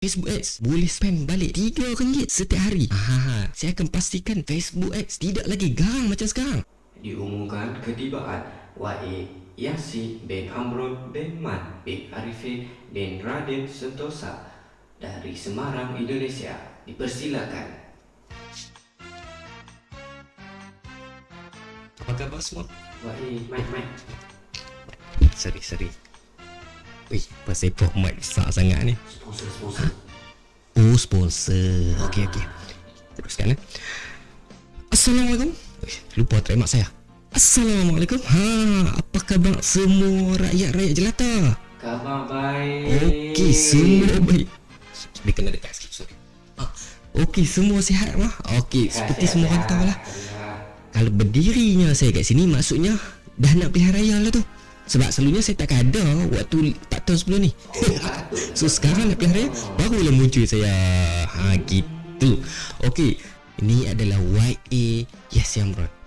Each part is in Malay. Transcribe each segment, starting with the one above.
Facebook Ads boleh spend balik RM3 setiap hari. Ha, saya akan pastikan Facebook Ads tidak lagi garang macam sekarang. Diumumkan ketibaan YA Yasin bin Amrun bin Man bin Arifin bin Raden Sentosa dari Semarang, Indonesia. Dipersilakan. Apa khabar semua? YA, mic, mic. Sorry, sorry. Wih, pasal pop mic besar sangat ni. Sponsor, sponsor. Oh, sponsor. Okey, okey. Teruskan eh. Assalamualaikum. Wih, lupa terima saya. Assalamualaikum. Ha, apa khabar semua rakyat-rakyat jelata? Khabar baik. Okey, semua baik. Dia kena dekat sikit, sorry. Ah, okey, semua sihat mah? Okey, seperti semua orang tahu lah. Kalau berdirinya saya kat sini maksudnya dah nak pilihan raya lah tu. Sebab selalunya saya takkan ada waktu 4 tahun sebelum ni. so sekarang nak pilihan raya barulah muncul saya. Ha gitu. Okey, ini adalah YA Yes Yamron.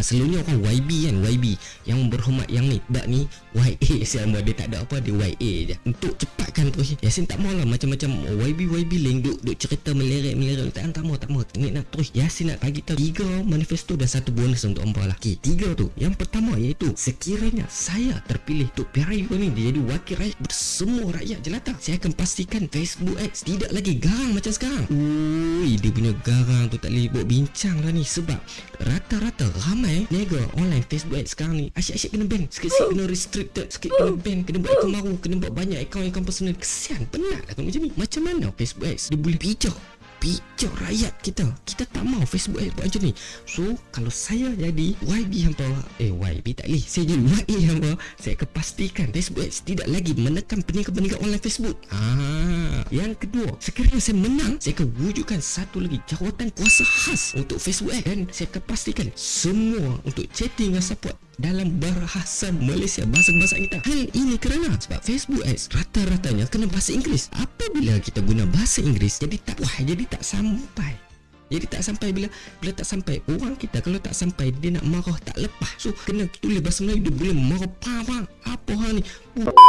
Ha, selalunya orang YB kan YB Yang berhormat yang ni Tak ni YA sama Dia tak ada apa Dia YA je. Untuk cepatkan terus Yasin tak mahu lah Macam-macam YB YB link Duk, duk cerita melerik-melerik Tak tak mahu tak mahu. Ni nak terus Yasin nak bagi tahu Tiga manifesto dan satu bonus untuk Ampa lah. Okay, Tiga tu. Yang pertama iaitu Sekiranya saya terpilih Untuk PRU ni Dia jadi wakil rakyat Bersemua rakyat jelata Saya akan pastikan Facebook Ads Tidak lagi garang macam sekarang. Ui, Dia punya garang tu tak boleh buat bincang lah ni Sebab Rata-rata ramai Niaga online Facebook Ads sekarang ni. Asyik-asyik kena ban. Sikit-sikit kena restricted Sikit kena ban Kena buat akaun baru Kena buat banyak akaun-akaun personal. Kesian Penat lah kalau macam ni. Macam mana Facebook Ads? Dia boleh pijak Pijak rakyat kita. Kita tak mau Facebook Ads buat macam ni. So Kalau saya jadi YB hampa Eh YB tak boleh Saya jadi YA hampa Saya akan pastikan Facebook Ads Tidak lagi menekan peniaga-peniaga online Facebook. Ah, Yang kedua Sekiranya saya menang Saya akan wujudkan satu lagi Jawatan kuasa khas Untuk Facebook Ads Dan saya akan pastikan Semua Untuk chatting dan support dalam bahasa Malaysia bahasa-bahasa kita. Hal ini kerana sebab Facebook Ads rata-ratanya kena bahasa Inggeris. Apabila kita guna bahasa Inggeris jadi tak wah jadi tak sampai. Jadi tak sampai bila bila tak sampai orang kita kalau tak sampai dia nak marah tak lepas. So kena tulis bahasa Melayu dia boleh marah pam apa hal ni? Ba-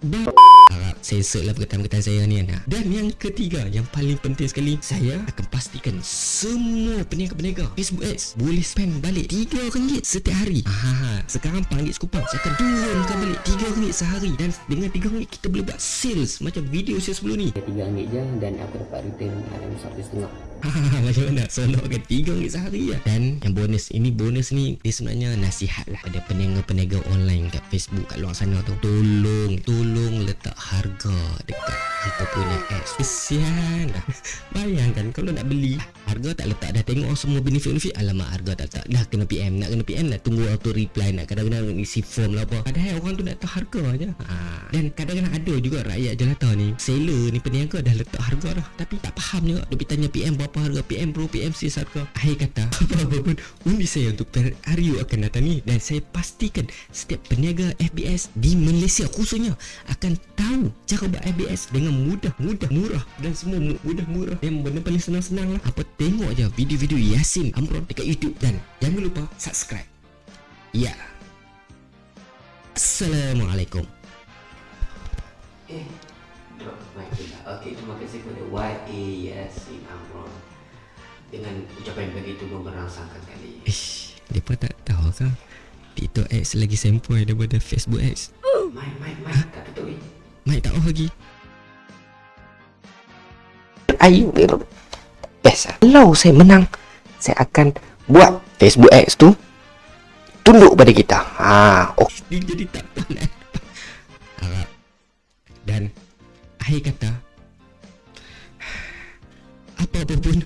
Harap sensor lah perkataan-perkataan saya ni anak Dan yang ketiga Yang paling penting sekali Saya akan pastikan Semua peniaga-peniaga Facebook Ads Boleh spend balik RM3 setiap hari. Aha, Sekarang RM4 sekupang. Saya akan turunkan balik RM3 sehari. Dan dengan RM3 kita boleh buat sales Macam video saya sebelum ni. RM3 je dan aku dapat return dalam satu setengah. Macam mana? Sonok kan RM3 sehari lah. Dan yang bonus Ini bonus ni Dia sebenarnya nasihat lah Pada peniaga-peniaga online Kat Facebook Kat luar sana tu. Tolong Tolong letak harga Dekat kita punya ads. Kesian lah. Bayangkan Kalau nak beli Harga tak letak Dah tengok semua benefit-benefit Alamak harga tak letak. Dah kena PM Nak kena PM lah Tunggu auto reply Nak kadang-kadang isi form lah apa. Padahal orang tu nak tahu harga je. Ha. Dan kadang-kadang ada juga Rakyat jelata ni Seller ni peniaga Dah letak harga dah. Tapi tak faham juga Dia tanya PM berapa harga PM Pro PM sis harga. Akhir kata Apa-apa pun Undi saya untuk hari akan datang ni. Dan saya pastikan Setiap peniaga FBS Di Malaysia khususnya Akan tahu Cara buat FBS Dengan mudah Mudah murah. Dan semua mu- mudah murah. Dan benda paling senang-senang lah. Apa tengok je Video-video Yasin Amron Dekat YouTube Dan jangan lupa Subscribe Ya Assalamualaikum Eh, drop mic pula. Okey, terima kasih kepada YA Yasin Amron. Dengan ucapan begitu memberangsangkan kali. Ish Mereka tak tahu ke TikTok ads lagi sempoi daripada Facebook ads Mic, mic, mic. Tak tutup eh. Mike tak tahu lagi Ayu Best. Kalau saya menang Saya akan buat Facebook Ads tu Tunduk pada kita ha, oh. Dia jadi tak penat Harap Dan Akhir kata Apa-apa pun